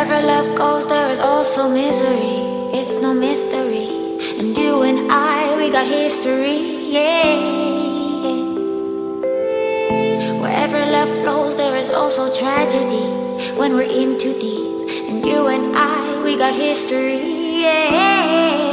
Wherever love goes, there is also misery. It's no mystery. And you and I, we got history, yeah. Wherever love flows, there is also tragedy. When we're in too deep. And you and I, we got history, yeah.